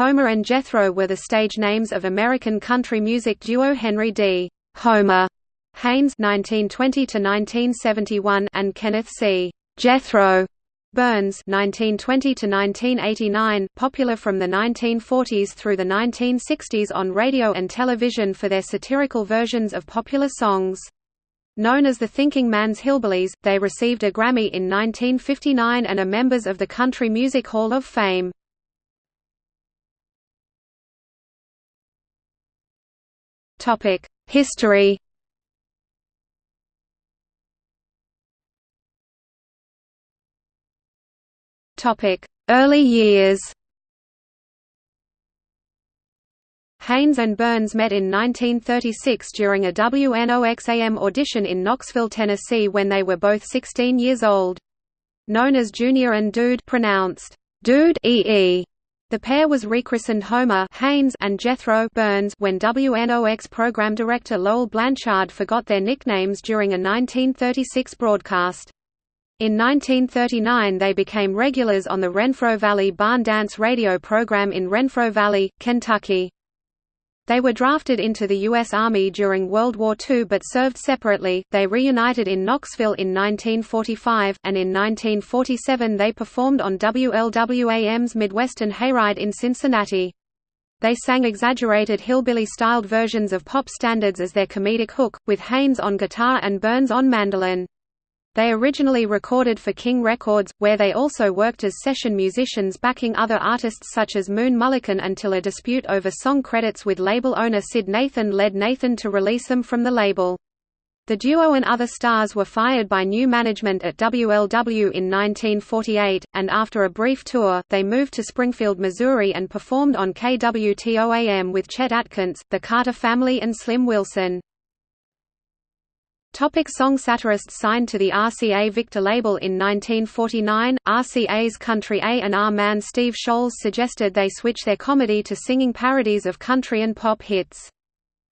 Homer and Jethro were the stage names of American country music duo Henry D. Homer Haynes (1920–1971) and Kenneth C. Jethro Burns (1920–1989), popular from the 1940s through the 1960s on radio and television for their satirical versions of popular songs. Known as the Thinking Man's Hillbillies, they received a Grammy in 1959 and are members of the Country Music Hall of Fame. History Topic: Early years Haynes and Burns met in 1936 during a WNOXAM audition in Knoxville, Tennessee when they were both 16 years old. Known as Junior and Dude pronounced Dude EE. The pair was rechristened Homer Haynes and Jethro Burns when WNOX program director Lowell Blanchard forgot their nicknames during a 1936 broadcast. In 1939 they became regulars on the Renfro Valley Barn Dance radio program in Renfro Valley, Kentucky. They were drafted into the U.S. Army during World War II but served separately. They reunited in Knoxville in 1945, and in 1947 they performed on WLWAM's Midwestern Hayride in Cincinnati. They sang exaggerated hillbilly-styled versions of pop standards as their comedic hook, with Haynes on guitar and Burns on mandolin. They originally recorded for King Records, where they also worked as session musicians backing other artists such as Moon Mullican until a dispute over song credits with label owner Syd Nathan led Nathan to release them from the label. The duo and other stars were fired by new management at WLW in 1948, and after a brief tour, they moved to Springfield, Missouri and performed on KWTOAM with Chet Atkins, the Carter Family and Slim Wilson. Topic song Satirists signed to the RCA Victor label in 1949, RCA's country A&R man Steve Sholes suggested they switch their comedy to singing parodies of country and pop hits.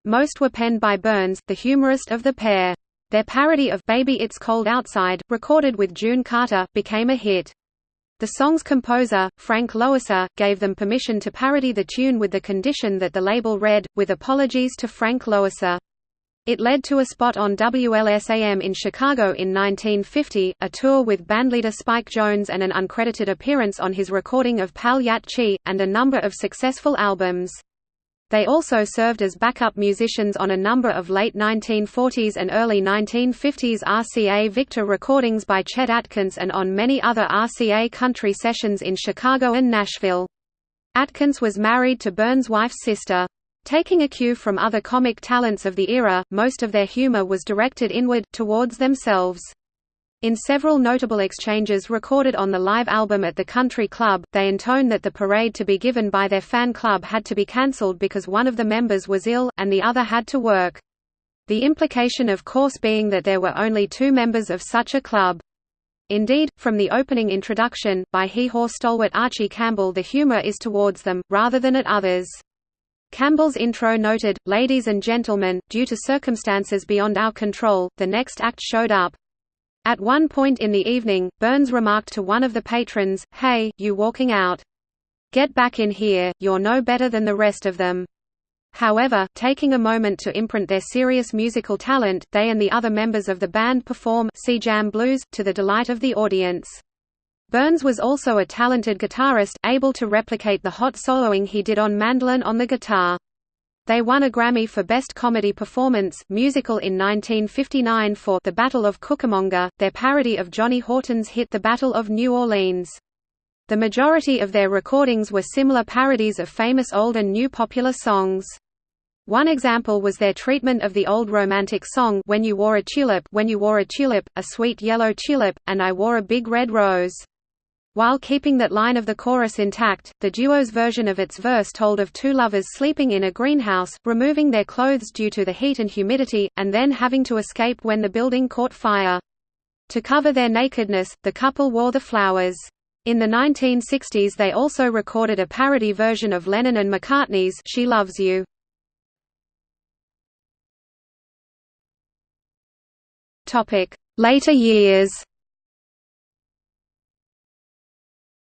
Most were penned by Burns, the humorist of the pair. Their parody of Baby It's Cold Outside, recorded with June Carter, became a hit. The song's composer, Frank Loesser, gave them permission to parody the tune with the condition that the label read, with apologies to Frank Loesser. It led to a spot on WLSAM in Chicago in 1950, a tour with bandleader Spike Jones and an uncredited appearance on his recording of Pal-Yat-Chee, and a number of successful albums. They also served as backup musicians on a number of late 1940s and early 1950s RCA Victor recordings by Chet Atkins and on many other RCA country sessions in Chicago and Nashville. Atkins was married to Burns' wife's sister. Taking a cue from other comic talents of the era, most of their humor was directed inward, towards themselves. In several notable exchanges recorded on the live album at the Country Club, they intone that the parade to be given by their fan club had to be cancelled because one of the members was ill, and the other had to work. The implication of course being that there were only two members of such a club. Indeed, from the opening introduction, by hee-haw stalwart Archie Campbell the humor is towards them, rather than at others. Campbell's intro noted, Ladies and gentlemen, due to circumstances beyond our control, the next act showed up. At one point in the evening, Burns remarked to one of the patrons, Hey, you walking out. Get back in here, you're no better than the rest of them. However, taking a moment to imprint their serious musical talent, they and the other members of the band perform C Jam Blues, to the delight of the audience. Burns was also a talented guitarist, able to replicate the hot soloing he did on mandolin on the guitar. They won a Grammy for Best Comedy Performance musical in 1959 for The Battle of Cucamonga, their parody of Johnny Horton's hit The Battle of New Orleans. The majority of their recordings were similar parodies of famous old and new popular songs. One example was their treatment of the old romantic song When You Wore a Tulip, When You Wore a Tulip, a sweet yellow tulip, and I wore a big red rose. While keeping that line of the chorus intact, the duo's version of its verse told of two lovers sleeping in a greenhouse, removing their clothes due to the heat and humidity, and then having to escape when the building caught fire. To cover their nakedness, the couple wore the flowers. In the 1960s they also recorded a parody version of Lennon and McCartney's She Loves You. Later years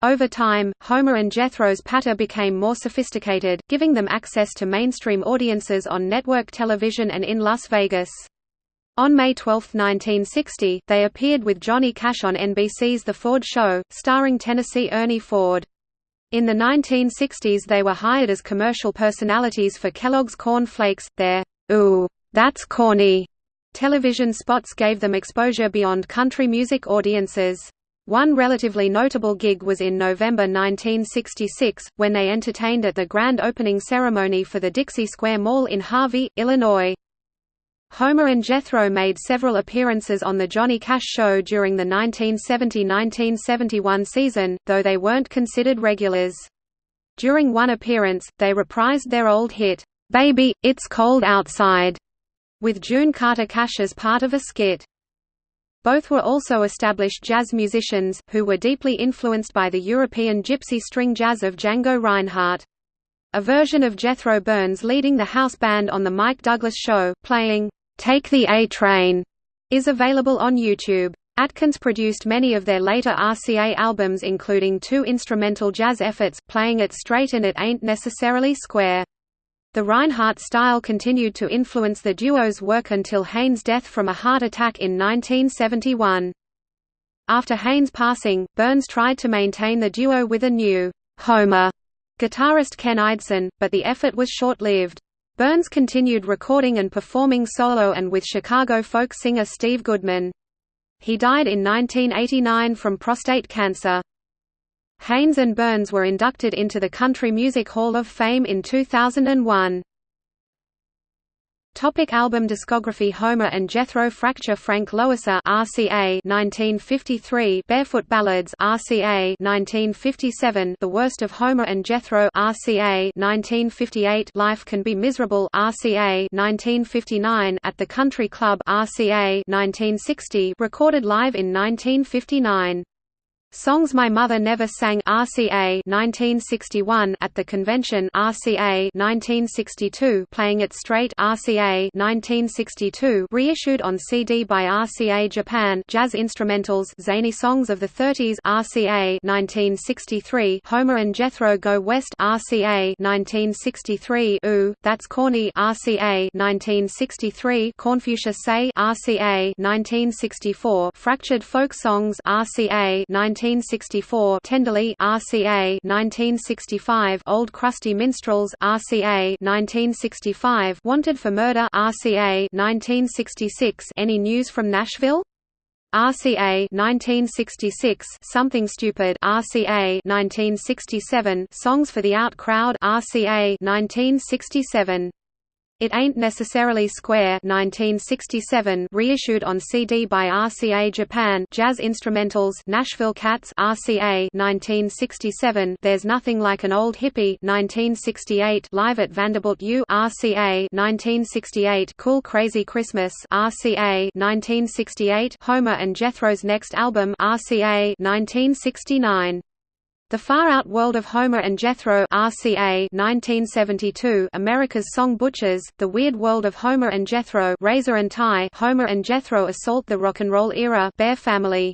Over time, Homer and Jethro's patter became more sophisticated, giving them access to mainstream audiences on network television and in Las Vegas. On May 12, 1960, they appeared with Johnny Cash on NBC's The Ford Show, starring Tennessee Ernie Ford. In the 1960s they were hired as commercial personalities for Kellogg's Corn Flakes. Their, "'Ooh, that's corny' television spots gave them exposure beyond country music audiences. One relatively notable gig was in November 1966, when they entertained at the grand opening ceremony for the Dixie Square Mall in Harvey, Illinois. Homer and Jethro made several appearances on The Johnny Cash Show during the 1970–1971 season, though they weren't considered regulars. During one appearance, they reprised their old hit, "'Baby, It's Cold Outside' with June Carter Cash as part of a skit. Both were also established jazz musicians, who were deeply influenced by the European gypsy string jazz of Django Reinhardt. A version of Jethro Burns leading the house band on The Mike Douglas Show, playing, "'Take the A-Train' is available on YouTube. Atkins produced many of their later RCA albums including two instrumental jazz efforts, Playing It Straight and It Ain't Necessarily Square. The Reinhardt style continued to influence the duo's work until Haynes' death from a heart attack in 1971. After Haynes' passing, Burns tried to maintain the duo with a new Homer guitarist Ken Eidson, but the effort was short-lived. Burns continued recording and performing solo and with Chicago folk singer Steve Goodman. He died in 1989 from prostate cancer. Haynes and Burns were inducted into the Country Music Hall of Fame in 2001. Topic album discography Homer and Jethro Fracture Frank Loesser RCA 1953 Barefoot Ballads RCA 1957 The Worst of Homer and Jethro RCA 1958 Life Can Be Miserable RCA 1959 At the Country Club RCA 1960 recorded live in 1959 Songs My Mother Never Sang RCA 1961 at the convention RCA 1962 Playing It Straight RCA 1962 reissued on CD by RCA Japan Jazz Instrumentals Zany Songs of the 30s RCA 1963 Homer and Jethro Go West RCA 1963 Ooh That's Corny RCA 1963 Confucius Say RCA 1964 Fractured Folk Songs RCA 19 1964 Tenderly RCA 1965 Old Crusty Minstrels RCA 1965 Wanted for Murder RCA 1966 Any News from Nashville? RCA 1966 Something Stupid RCA 1967 Songs for the Out Crowd RCA 1967 it Ain't Necessarily Square 1967 reissued on CD by RCA Japan Jazz Instrumentals Nashville Cats RCA 1967 There's Nothing Like an Old Hippie 1968 Live at Vanderbilt U RCA 1968 Cool Crazy Christmas RCA 1968 Homer and Jethro's next album RCA 1969 the Far Out World of Homer and Jethro RCA 1972 America's Song Butchers, The Weird World of Homer and Jethro Razor and Tie Homer and Jethro Assault the Rock and Roll Era Bear Family.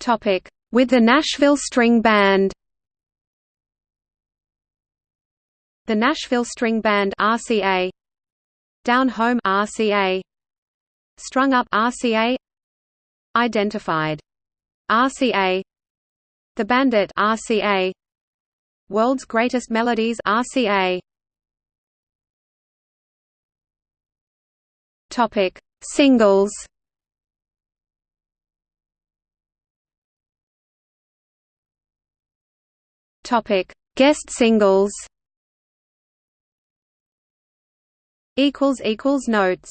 Topic. With the Nashville String Band. The Nashville String Band RCA Down Home RCA Strung Up RCA Identified RCA The Bandit RCA World's Greatest Melodies RCA Topic Singles. Topic Guest singles. Equals equals notes